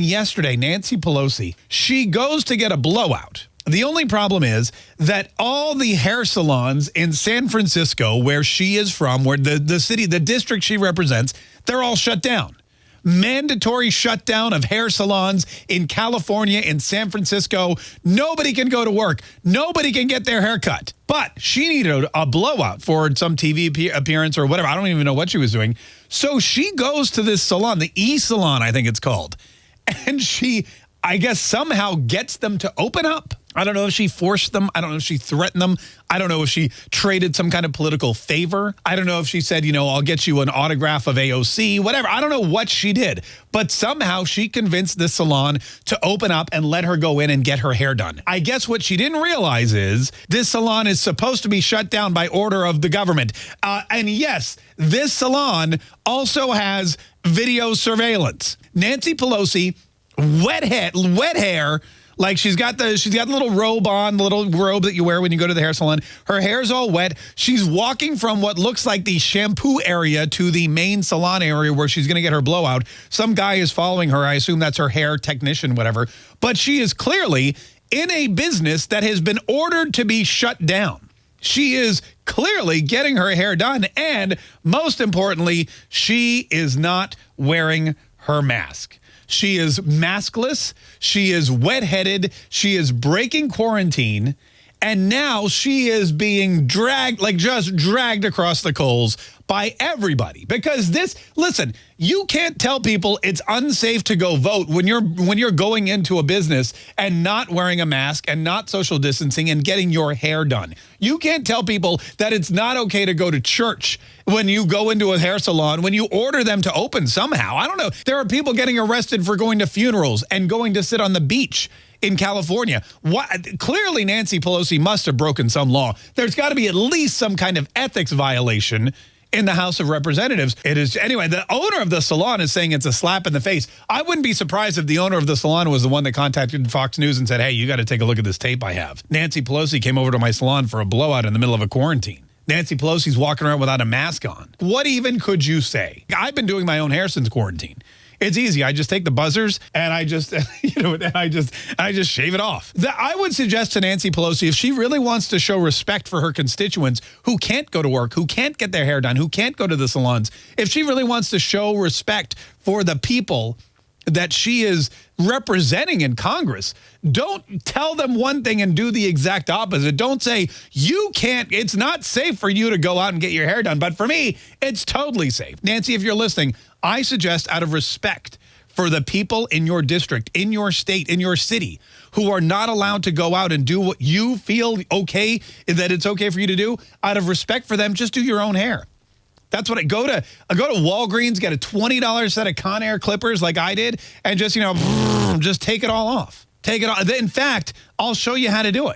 Yesterday, Nancy Pelosi, she goes to get a blowout. The only problem is that all the hair salons in San Francisco, where she is from, where the, the city, the district she represents, they're all shut down. Mandatory shutdown of hair salons in California, in San Francisco. Nobody can go to work. Nobody can get their hair cut. But she needed a blowout for some TV appearance or whatever. I don't even know what she was doing. So she goes to this salon, the E Salon, I think it's called and she, I guess, somehow gets them to open up. I don't know if she forced them. I don't know if she threatened them. I don't know if she traded some kind of political favor. I don't know if she said, you know, I'll get you an autograph of AOC, whatever. I don't know what she did. But somehow she convinced this salon to open up and let her go in and get her hair done. I guess what she didn't realize is this salon is supposed to be shut down by order of the government. Uh, and yes, this salon also has video surveillance. Nancy Pelosi, wet head, wet hair, like she's got the she's got the little robe on, the little robe that you wear when you go to the hair salon. Her hair's all wet. She's walking from what looks like the shampoo area to the main salon area where she's going to get her blowout. Some guy is following her. I assume that's her hair technician, whatever. But she is clearly in a business that has been ordered to be shut down. She is clearly getting her hair done. And most importantly, she is not wearing her mask. She is maskless. She is wet-headed. She is breaking quarantine. And now she is being dragged, like just dragged across the coals by everybody because this listen you can't tell people it's unsafe to go vote when you're when you're going into a business and not wearing a mask and not social distancing and getting your hair done you can't tell people that it's not okay to go to church when you go into a hair salon when you order them to open somehow i don't know there are people getting arrested for going to funerals and going to sit on the beach in California. What, clearly, Nancy Pelosi must have broken some law. There's got to be at least some kind of ethics violation in the House of Representatives. It is anyway, the owner of the salon is saying it's a slap in the face. I wouldn't be surprised if the owner of the salon was the one that contacted Fox News and said, hey, you got to take a look at this tape I have. Nancy Pelosi came over to my salon for a blowout in the middle of a quarantine. Nancy Pelosi's walking around without a mask on. What even could you say? I've been doing my own hair since quarantine. It's easy. I just take the buzzers and I just, you know, and I just, I just shave it off. The, I would suggest to Nancy Pelosi, if she really wants to show respect for her constituents who can't go to work, who can't get their hair done, who can't go to the salons, if she really wants to show respect for the people that she is representing in Congress. Don't tell them one thing and do the exact opposite. Don't say, you can't, it's not safe for you to go out and get your hair done. But for me, it's totally safe. Nancy, if you're listening, I suggest out of respect for the people in your district, in your state, in your city, who are not allowed to go out and do what you feel okay, that it's okay for you to do, out of respect for them, just do your own hair. That's what I go to. I go to Walgreens, get a $20 set of Conair clippers like I did, and just, you know, just take it all off. Take it off. In fact, I'll show you how to do it.